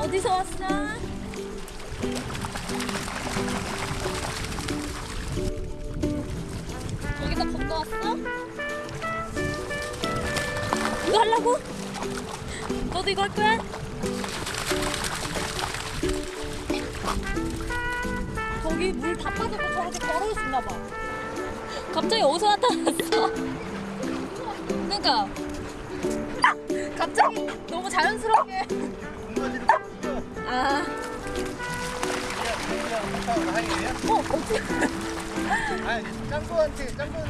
어디서 왔어? 여기서 건너왔어? 이거 하려고? 너도 이거 할 거야? 저기 물 다 빠져서 저렇게 있나 봐. 갑자기 어디서 나타났어? 그러니까 갑자기 너무 자연스럽게 아, 어, 어떻게 아니 짱구한테 짱구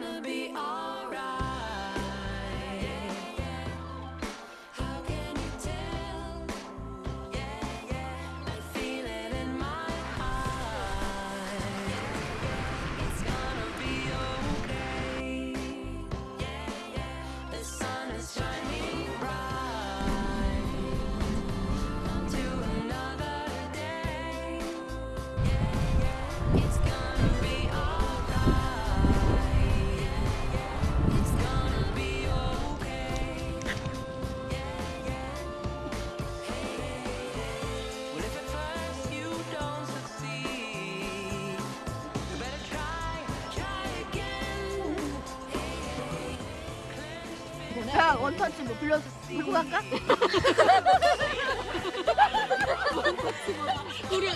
gonna be alright. 자 원터치 뭐 불러 불고 갈까? 우리